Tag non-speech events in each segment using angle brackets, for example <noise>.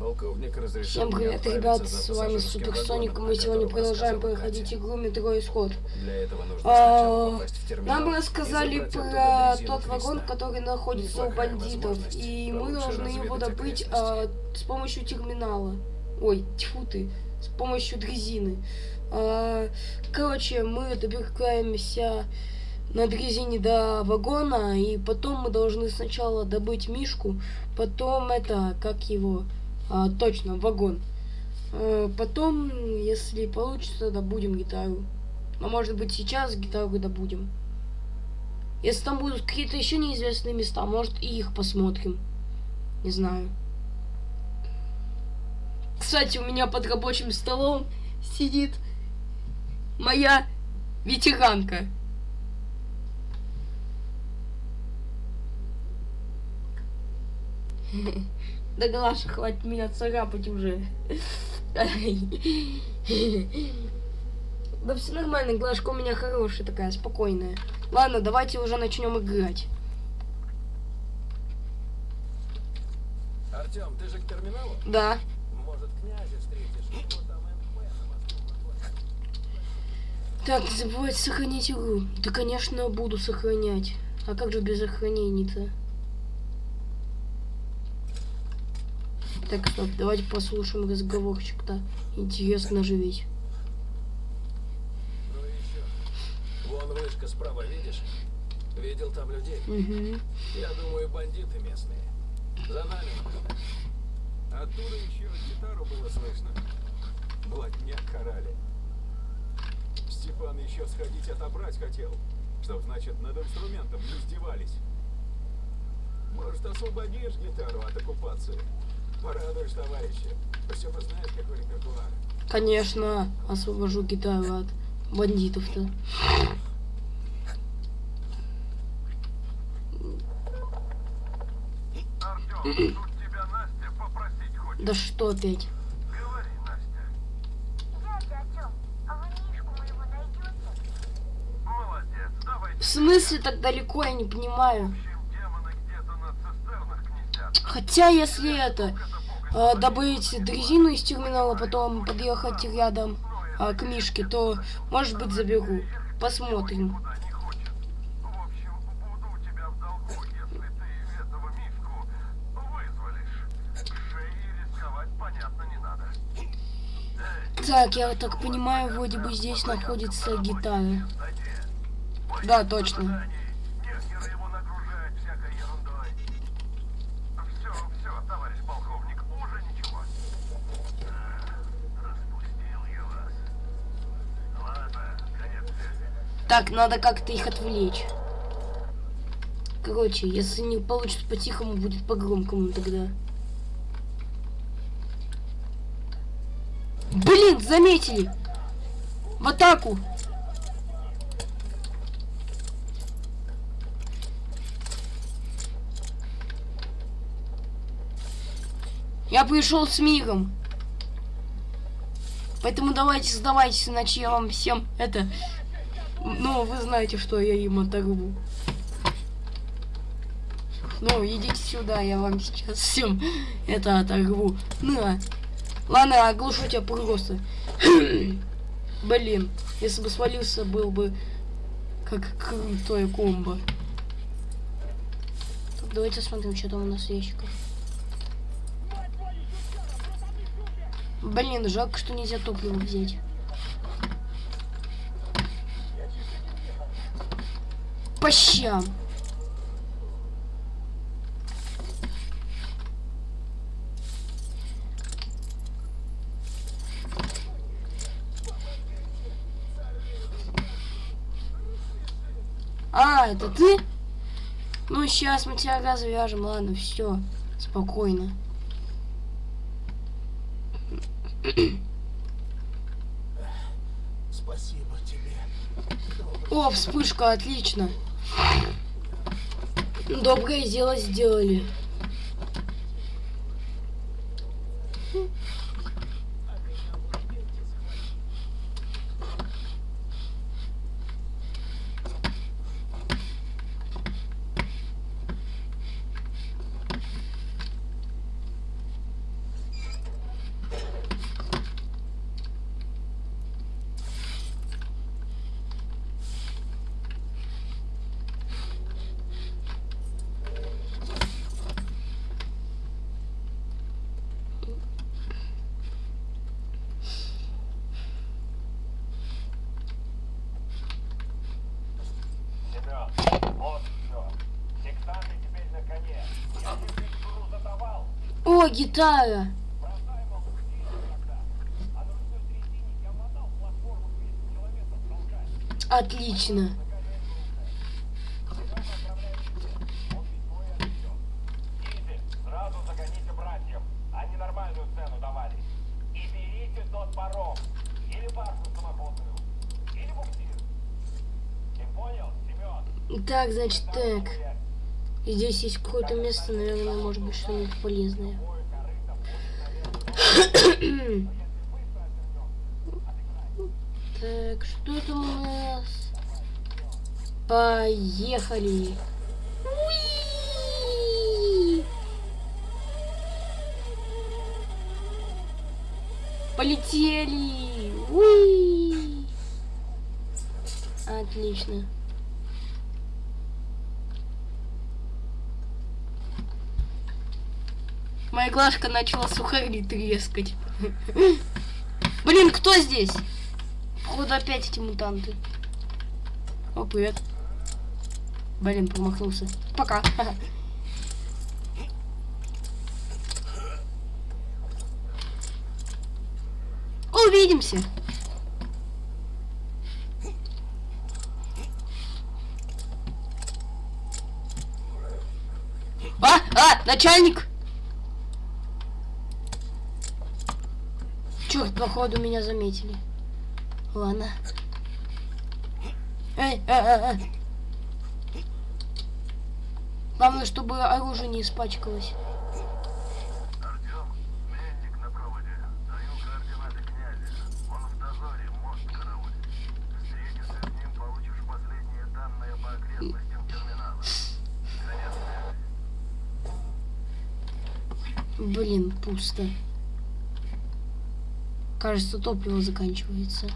Полковник разрешил Всем привет, ребят, с вами Суперсоник, вагоном, мы сегодня продолжаем проходить игру Метро Исход. Для этого нужно А, в терминал Нам рассказали про тот вагон, который находится у бандитов, и мы должны его добыть а, с помощью терминала. Ой, тьфу ты, с помощью дрезины. А, короче, мы добираемся на дрезине до вагона, и потом мы должны сначала добыть Мишку, потом это, как его, а, точно, вагон. Э, Потом, если получится, добудем гитару. Но может быть сейчас гитару добудем. Если там будут какие-то еще неизвестные места, может и их посмотрим. Не знаю. Кстати, у меня под рабочим столом сидит моя ветеранка. <laughs> Да Глаша, хватит меня царапать уже. Да все нормально, Глашка у меня хорошая такая, спокойная. Ладно, давайте уже начнем играть. Артем, ты же к терминалу? Да. Может, князя встретишь? Так, не забывайте сохранить игру. Да, конечно, буду сохранять. А как же без сохранений-то? Так, стоп, давайте послушаем разговорчик-то. Интересно же ведь. Ну и еще. Вон вышка справа, видишь? Видел там людей? Угу. Я думаю, бандиты местные. За нами. Оттуда еще гитару было слышно. Блатня карали. Степан еще сходить отобрать хотел, чтоб, значит, над инструментом не издевались. Может, освободишь гитару от оккупации? Порадуешь товарища. Бы знаешь, какой репертуар. Конечно, освобожу гитару от бандитов-то. Да что опять? В смысле так далеко, я не понимаю. В общем, демоны где-то на цистернах гнездят. Хотя, если это, э, добыть дрезину из терминала, потом подъехать рядом э, к Мишке, то, может быть, заберу. Посмотрим. Так, я так понимаю, вроде бы здесь находится гитара. Да, точно. Нехер его нагружать всякой ерундой. Все, все, товарищ полковник, уже ничего. Распустил я вас. Ладно, конец связи. Так, надо как-то их отвлечь. Короче, если не получится по-тихому, будет по-громкому тогда. Блин, заметили! В атаку! Я пришел с миром. Поэтому давайте сдавайтесь, иначе я вам всем это... Ну, вы знаете, что я им оторву. Ну, идите сюда, я вам сейчас всем это оторву. На. Ладно, оглушу тебя просто. <coughs> Блин, если бы свалился, был бы как крутое комбо. Так, давайте смотрим, что там у нас в ящиках. Блин, жалко, что нельзя топливо взять. По щам. А, это ты? Ну, сейчас мы тебя развяжем. Ладно, все. Спокойно. Спасибо тебе. О, вспышка, отлично. Доброе дело сделали. О, гитара! Отлично. Идите, сразу загоните братьев. Они нормальную цену давали. И берите тот паром. Или баржу самоходную. Или буксир. Ты понял, Семен? Так, значит, так. Здесь есть какое-то место, наверное, может быть что-нибудь полезное. Так, что там у нас? Поехали. Уи! Полетели. Уи! Отлично. Моя глажка начала сухари трескать. Блин, кто здесь? Походу опять эти мутанты. О, привет. Блин, промахнулся. Пока. Увидимся. А, а, начальник! Черт, походу меня заметили. Ладно. Эй, э, э, э. Главное, чтобы оружие не испачкалось. Блин, пусто. Кажется, топливо заканчивается.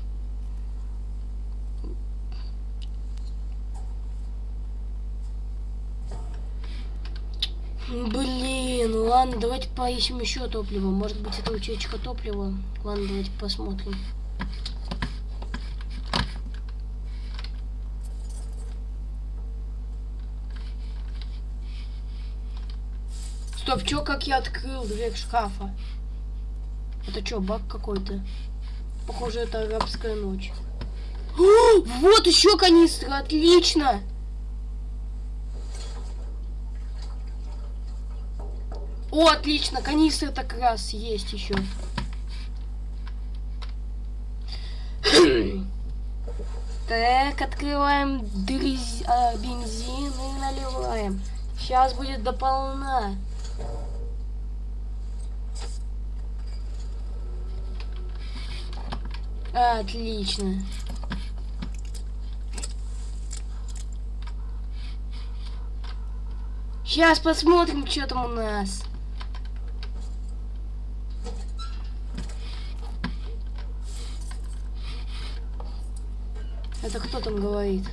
Блин, ладно, давайте поищем еще топливо. Может быть, это утечка топлива. Ладно, давайте посмотрим. Стоп, чё, как я открыл дверь шкафа? Это что, баг какой-то? Похоже, это арабская ночь. О, вот еще канистра, отлично! О, отлично, канистра так раз есть еще. Так, открываем дрез- а, бензин и наливаем. Сейчас будет дополна. Отлично. Сейчас посмотрим, что там у нас. Это кто там говорит?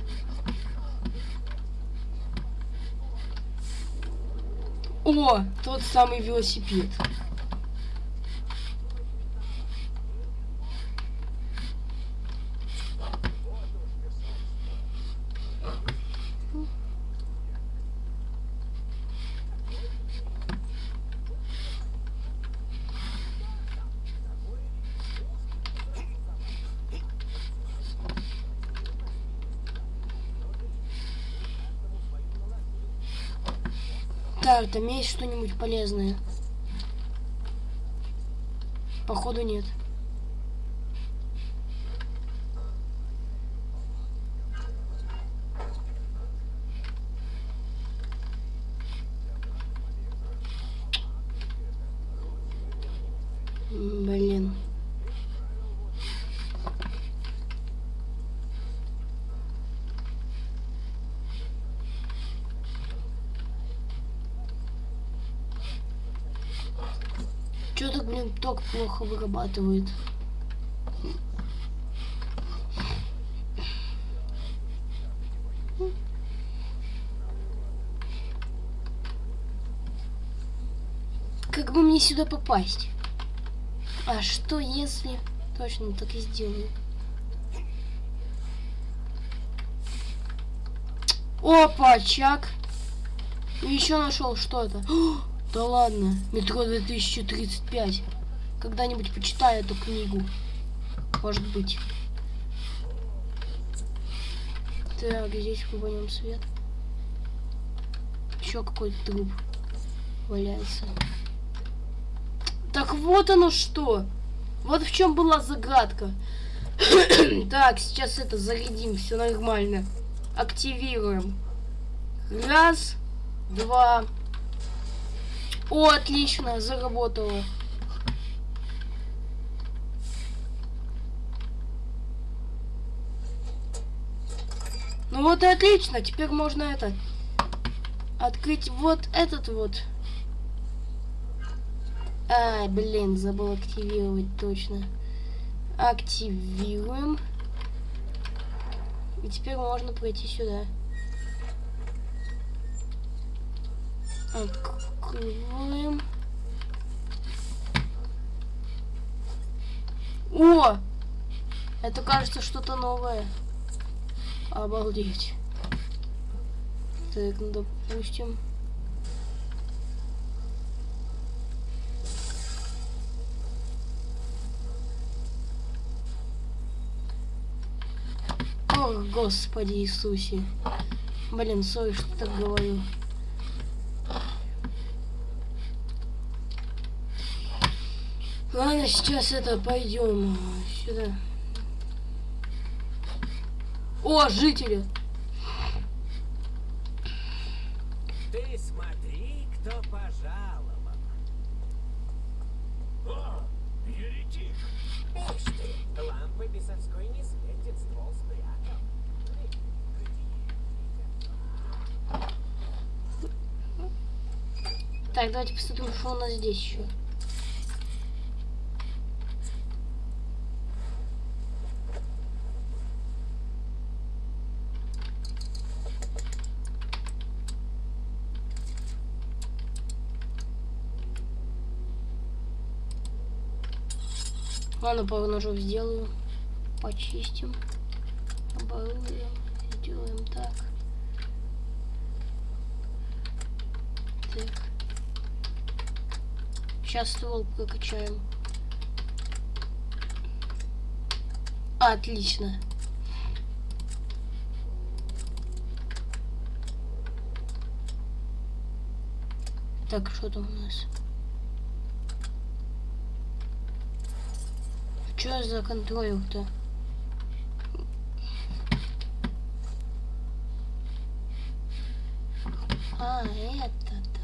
О, тот самый велосипед. Так, там есть что-нибудь полезное? Походу нет. Блин. Чё так, блин, ток плохо вырабатывает? Как бы мне сюда попасть? А что если... Точно, так и сделаю. Опа, чак. Еще нашел что это. О, <gasps> Да ладно, метро 2035. Когда-нибудь почитаю эту книгу. Может быть. Так, здесь кубанем свет. Еще какой-то труп валяется. Так вот оно что. Вот в чем была загадка. <coughs> так, сейчас это зарядим, все нормально. Активируем. Раз, два. О, отлично, заработало. Вот и отлично, теперь можно это открыть вот этот вот. Ай, блин, забыл активировать точно. Активируем. И теперь можно пройти сюда. Открываем. О! Это кажется что-то новое. Обалдеть. Так, ну допустим. Ох, Господи Иисусе. Блин, сори, что так говорю. Ладно, сейчас это пойдем сюда. О, жители! Ты смотри, кто пожаловал. О, еретик! Ишь ты, лампы бесовской не светит, ствол спрятал. Так, давайте посмотрим, что у нас здесь еще. Ладно, пару ножов сделаю. Почистим. Оборудуем. Сделаем так. Так. Сейчас ствол прокачаем. Отлично. Так, что там у нас? Что за контроль-то? А, это-то.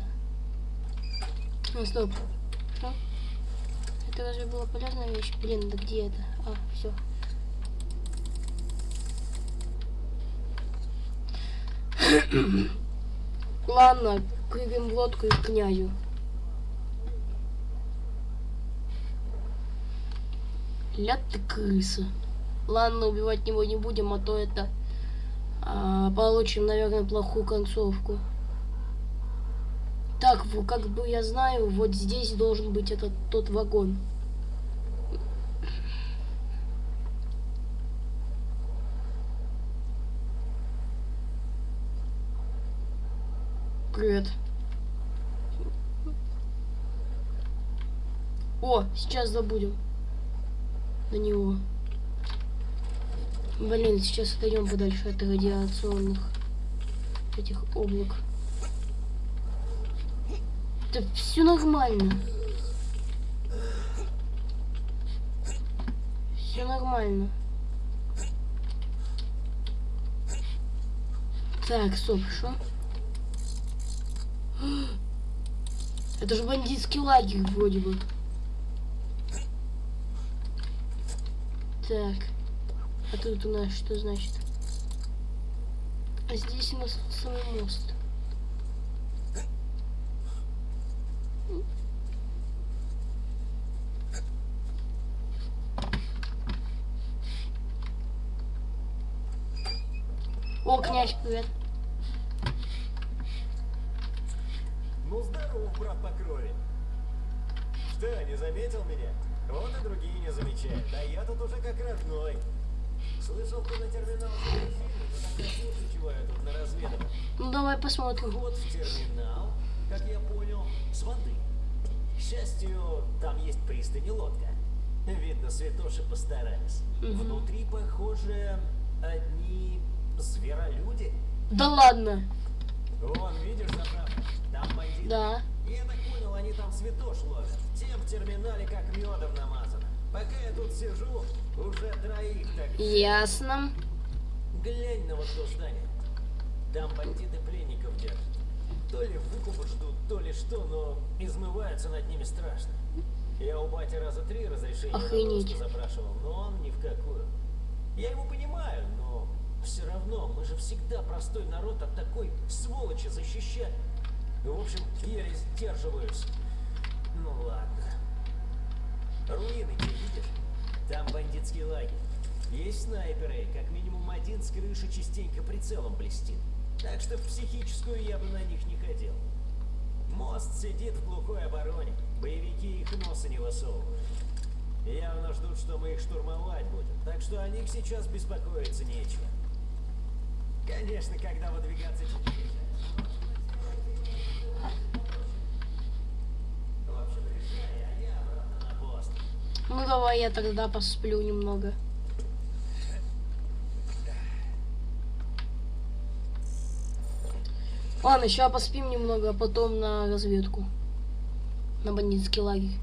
Ну, стоп. Что? Это разве была полезная вещь? Блин, да где это? А, все. Ладно, прыгаем в лодку и князю. Ля ты крыса. Ладно, убивать него не будем, а то это а, получим, наверное, плохую концовку. Так, как бы я знаю, вот здесь должен быть этот тот вагон. Привет. О, сейчас забудем на него. Блин, сейчас отойдем подальше от радиационных этих облак. Да все нормально. Все нормально. Так, стоп, что? <gasps> Это же бандитский лагерь вроде бы. Так. А тут у нас что значит? А здесь у нас самый мост. О, князь, привет. Ну здорово, брат по крови. Что, не заметил меня? Вот и другие не замечают. Да я тут уже как родной. Слышал, ты на терминал заходил, ты так красиво чего я тут на разведывал. Ну давай посмотрим. Вот в терминал. как я понял, с воды. К счастью, там есть пристань и лодка. Видно, святоши постарались. Внутри, похоже, одни зверолюди. Да ладно. Вон, видишь, заправка? Там бандиты. Да. Я так понял, они там святош ловят. Тем в терминале как медом намазано. Пока я тут сижу, уже троих так Ясно. Глянь на вот то здание. Там бандиты пленников держат. То ли выкупа ждут, то ли что, но измываются над ними страшно. Я у бати раза три разрешение на Охренеть. допуск запрашивал, но он ни в какую. Я его понимаю, но все равно мы же всегда простой народ от такой сволочи защищать. В общем, еле сдерживаюсь. Ну ладно. Руины те видишь? Там бандитский лагерь. Есть снайперы, как минимум один с крыши частенько прицелом блестит. Так что в психическую я бы на них не ходил. Мост сидит в глухой обороне. Боевики их носа не высовывают. Явно ждут, что мы их штурмовать будем. Так что о них сейчас беспокоиться нечего. Конечно, когда выдвигаться теперь. А. Ну давай я тогда посплю немного. Ладно, сейчас поспим немного, а потом на разведку. На бандитский лагерь.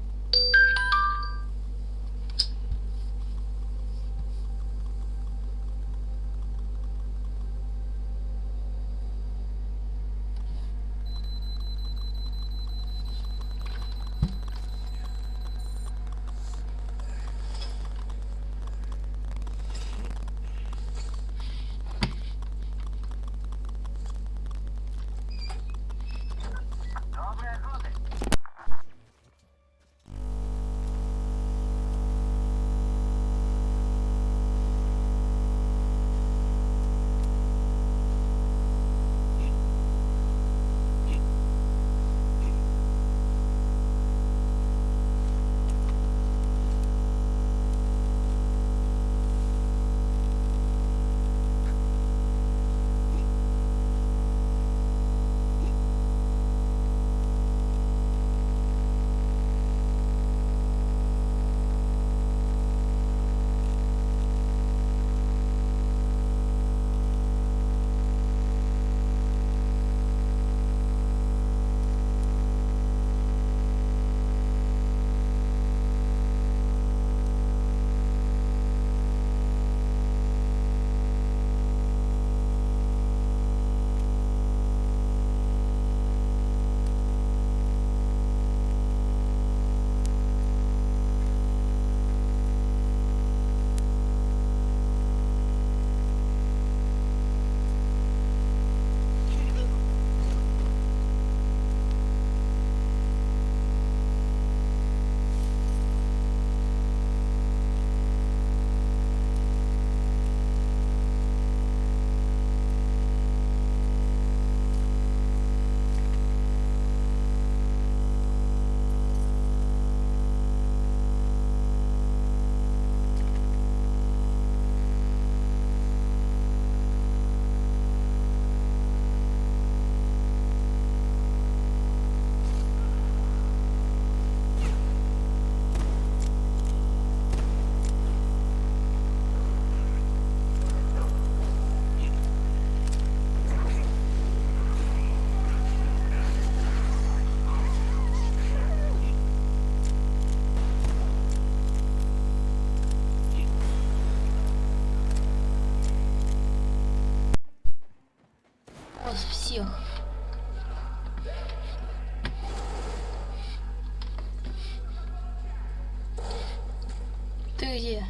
Ты где?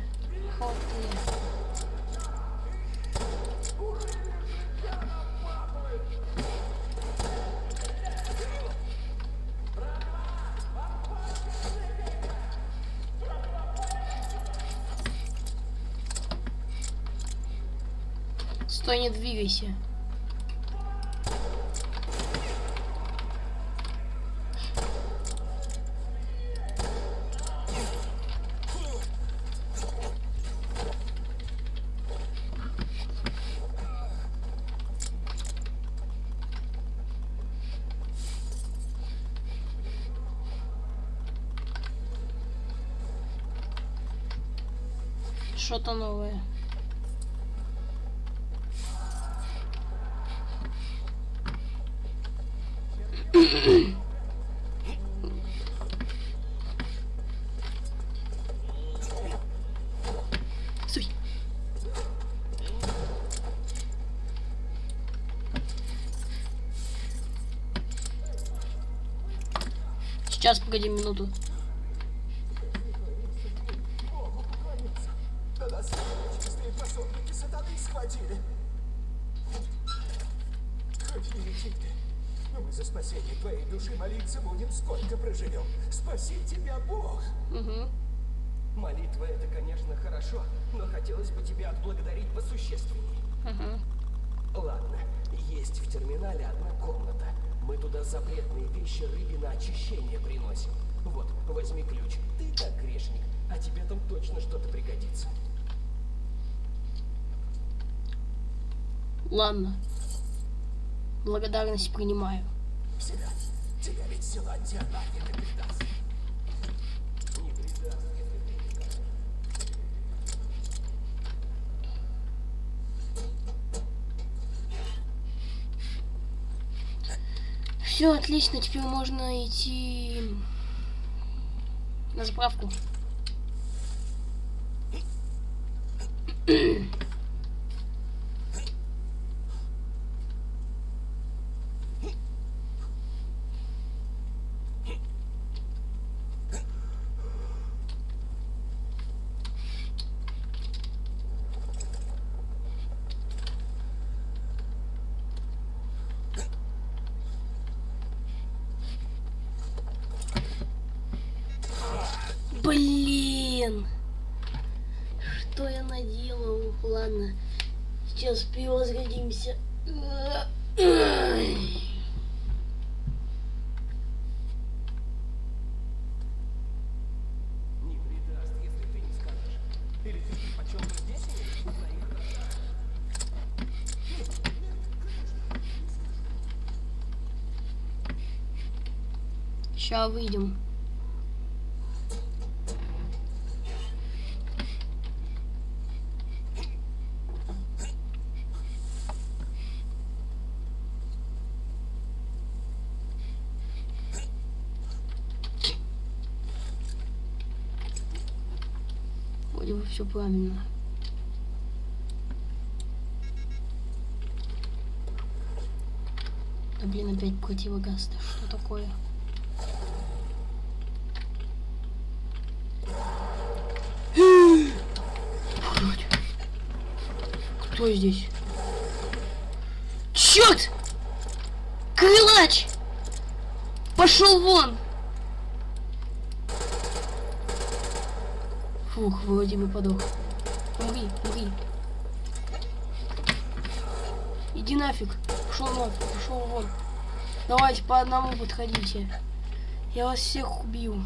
Стой, не двигайся. Что-то новое. Стой. Сейчас, погоди минуту. Да нас чистые пособники сатаны схватили. Хоть не лети ты, но мы за спасение твоей души молиться будем, сколько проживем. Спаси тебя, Бог! Угу. Молитва это, конечно, хорошо, но хотелось бы тебя отблагодарить посущественней. Угу. Ладно, есть в терминале одна комната. Мы туда запретные вещи рыбе на очищение приносим. Вот, возьми ключ. Ты как грешник, а тебе там точно что-то пригодится. Ладно. Благодарность принимаю. Все отлично, теперь можно идти на заправку. Блин! Что я наделал? Ладно. Сейчас перевозгодимся. Не предаст, если ты не скажешь. Или ты почем бы здесь имеешь своих Сейчас выйдем. Вроде бы все правильно. Да блин, опять противогаз. Да что такое? Кто здесь? Черт! Крылач! Пошел вон! Фух, вроде бы подох. Умри, умри. Иди нафиг. Пошел вон, пошел вон. Давайте по одному подходите. Я вас всех убью.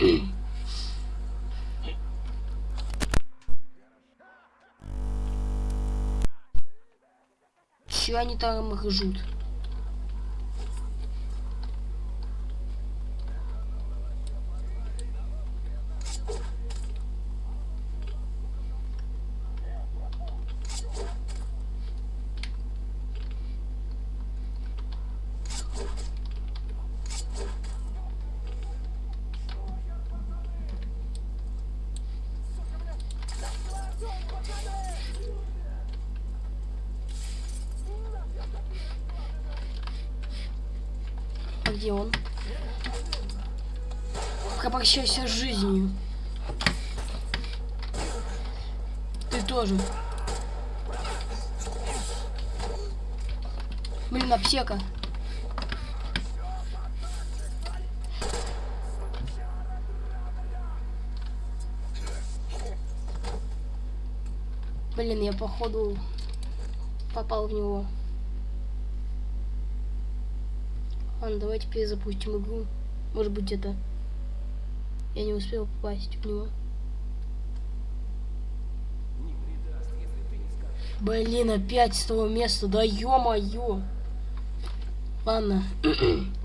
Че они там ржут? А где он? Попрощайся с жизнью. Ты тоже. Блин, аптека. Блин, я походу попал в него. Ладно, давайте перезапустим игру. Может быть это Я не успел попасть в него. Блин, опять с того места, да ё-моё. Ладно. <clears throat>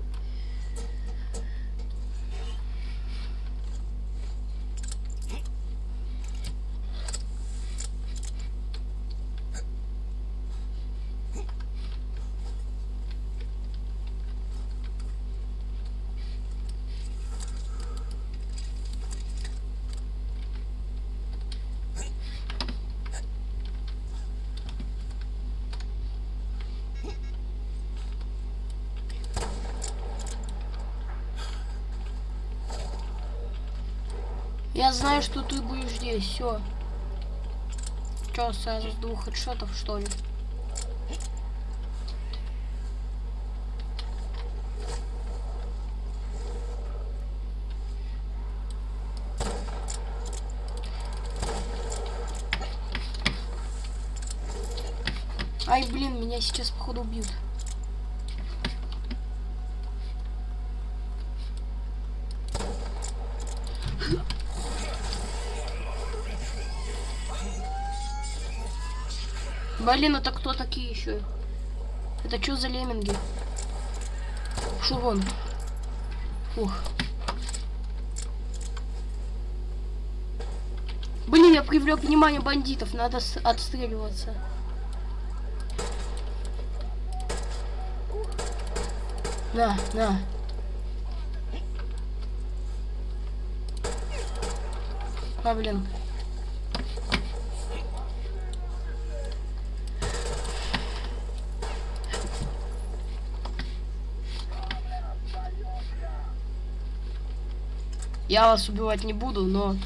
Я знаю, что ты будешь здесь, все. Че, сразу с двух хедшотов, что ли? Ай, блин, меня сейчас, походу, убьют. Блин, это кто такие еще? Это что за лемминги? Шо вон? Фух. Блин, я привлек внимание бандитов, надо отстреливаться. На, на. А, блин. Я вас убивать не буду, но...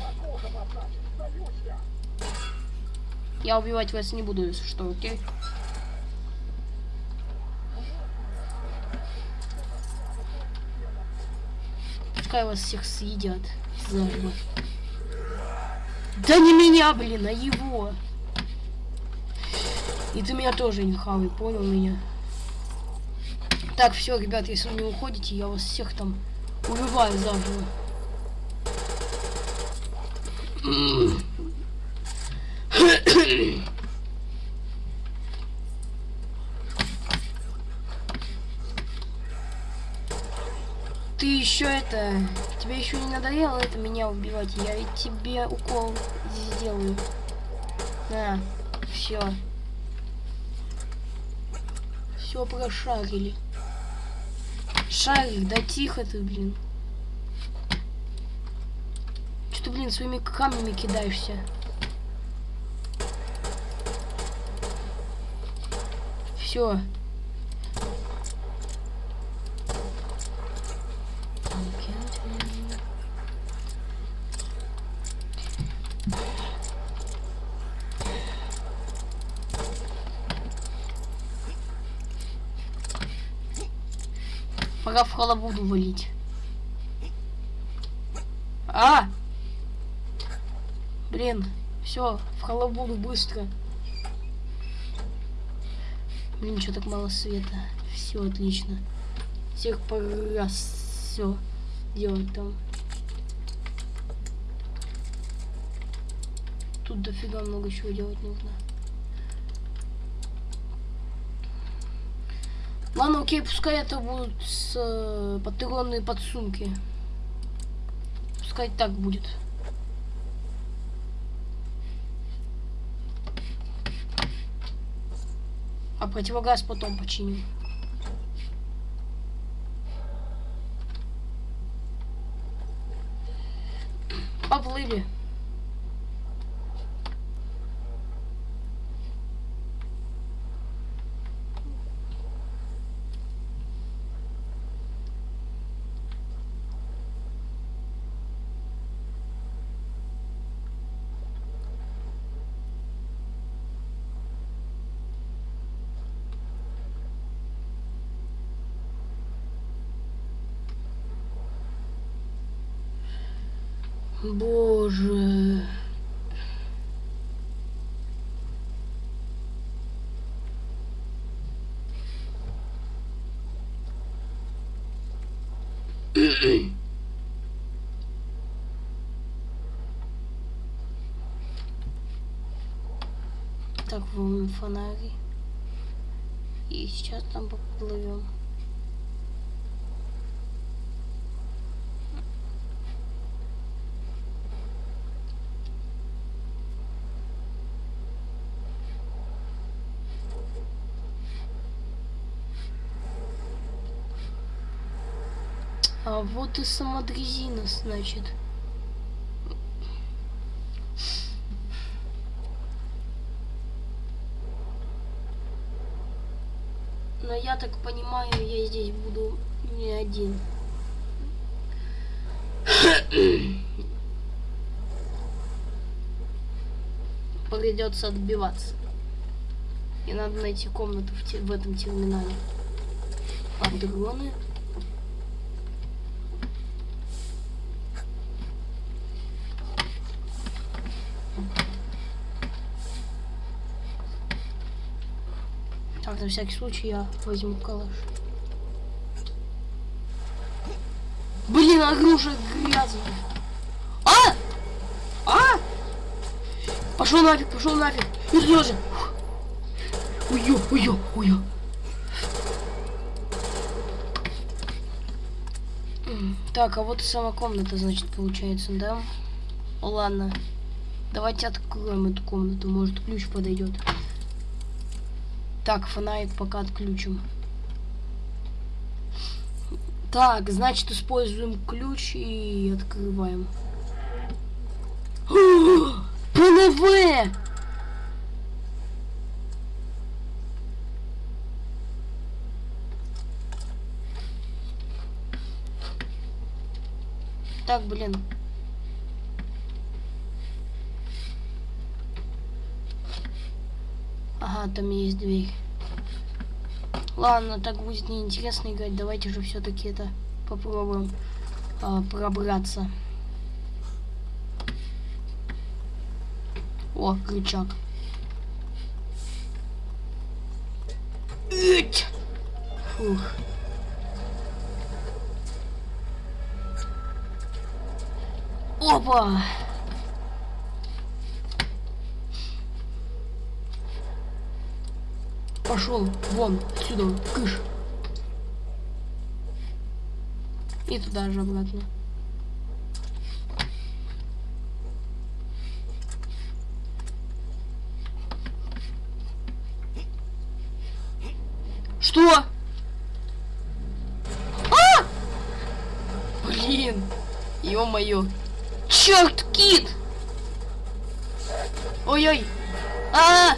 Я убивать вас не буду, если что, окей? Пускай вас всех съедят заживо. Да не меня, блин, а его. И ты меня тоже не хавай, понял меня? Так, все, ребят, если вы не уходите, я вас всех там убиваю заживо. Ты еще это... Тебе еще не надоело это меня убивать? Я ведь тебе укол сделаю. На, все. Все прошарили. Шарик, да тихо ты, блин. Что ты, блин, своими камнями кидаешься? Все. Пора в халабуду валить. А! Блин, все, в халабуду быстро. Блин, что так мало света? Все отлично. Всех пора все делать там. Тут дофига много чего делать нужно. Ладно, окей, пускай это будут с, э, патронные подсумки. Пускай так будет. А противогаз потом починим. Боже. так, вон фонари. И сейчас там поплывем. А вот и сама дрезина, значит. Но я так понимаю, я здесь буду не один. Придется отбиваться. И надо найти комнату в, те- в этом терминале. Так, на всякий случай я возьму калаш. Блин, оружие грязное. А! А! Пошел нафиг, пошел нафиг. И тоже. Ой-ё, ой-ё. М, Так, а вот и сама комната, значит, получается, да? Ладно. Давайте откроем эту комнату, может ключ подойдет. Так, фонарик пока отключим. Так, значит, используем ключ и открываем. <gasps> ПНВ! Так, блин. Ага, там есть дверь. Ладно, так будет неинтересно играть. Давайте же все-таки это попробуем а, пробраться. О, крючок. Ить! Фух. Опа! Пошел вон отсюда, кыш. И туда же обратно. Что? А! Блин, ё-моё. Черт, кит! Ой-ой. А!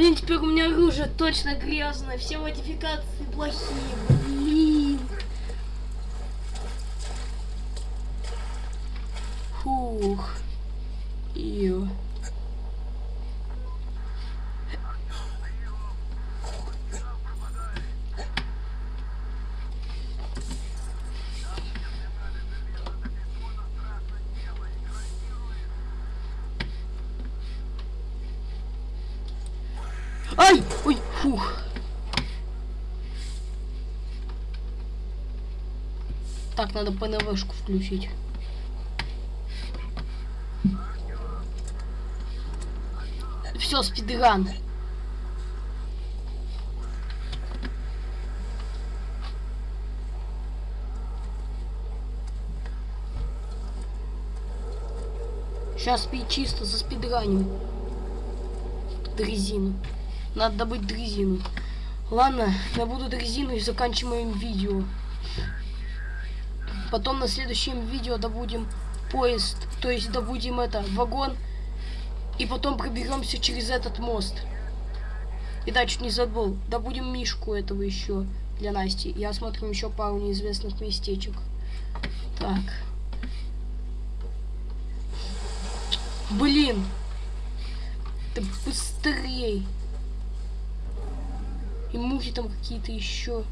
Блин, теперь у меня оружие точно грязное, все модификации плохие, блин. Фух. Ё. Ай! Ой, фух. Так, надо ПНВшку включить. Все, спидран. Сейчас пить чисто за спидранем. Дрезину. Надо добыть дрезину. Ладно, добуду дрезину и заканчиваем видео. Потом на следующем видео добудем поезд, то есть добудем это, вагон. И потом проберемся через этот мост. И да, чуть не забыл. Добудем мишку этого еще для Насти. И осмотрим еще пару неизвестных местечек. Так. Блин. Да быстрей. И мухи там какие-то еще.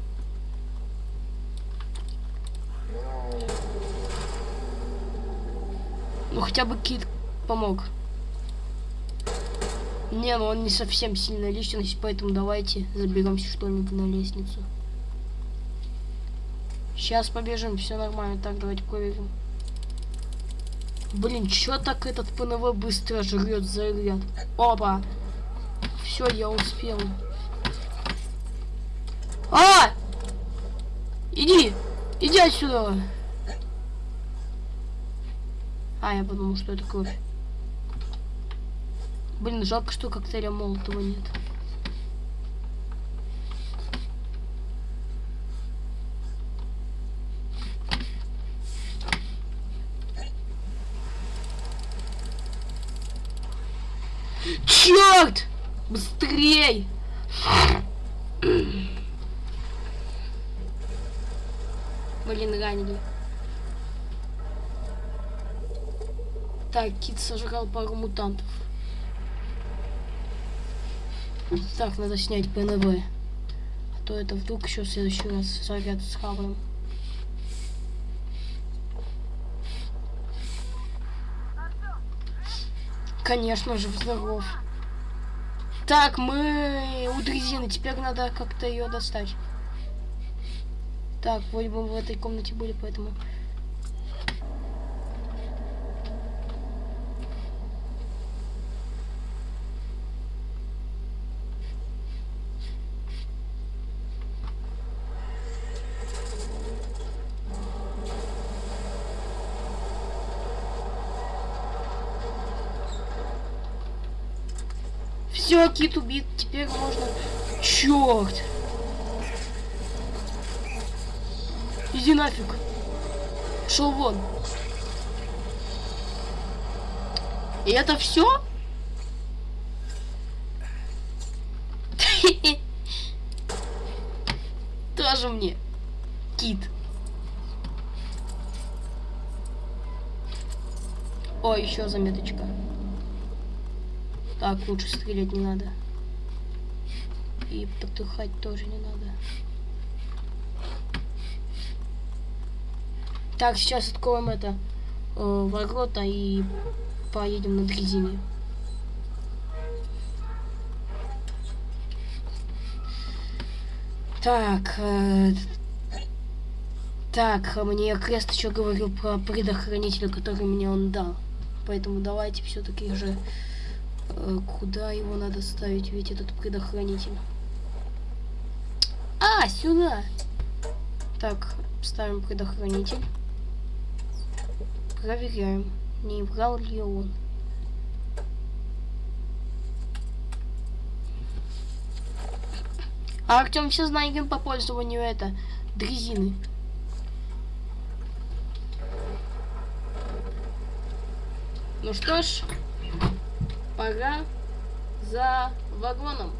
Ну хотя бы кит помог. Не, ну он не совсем сильная личность, поэтому давайте заберемся что-нибудь на лестницу. Сейчас побежим, все нормально. Так, давайте проверим. Блин, чё так этот ПНВ быстро жрет заряд? Опа! Все, я успел. А! Иди! Иди отсюда! А, я подумал, что это кровь. Блин, жалко, что коктейля Молотова нет. Черт! Быстрей! Блин, ранили. Так, Кит сожрал пару мутантов. Так, надо снять ПНВ. А то это вдруг еще в следующий раз заряд схаваем. Конечно же, здоров. Так, мы у дрезины. Теперь надо как-то ее достать. Так, вроде бы мы в этой комнате были, поэтому... Все, кит убит. Теперь можно... Черт! Иди нафиг. Шел вон. И это все? <laughs> Тоже мне. Кит. О, еще заметочка. Так, лучше стрелять не надо. И потухать тоже не надо. Так, сейчас откроем это э, ворота и поедем на дрезине. Так, э, так, мне Крест еще говорил про предохранителя, который мне он дал. Поэтому давайте все-таки же куда его надо ставить, ведь этот предохранитель. А, сюда. Так, ставим предохранитель. Проверяем, не брал ли он. А Артем все знаем по пользованию это дрезины. Ну что ж, пора за вагоном.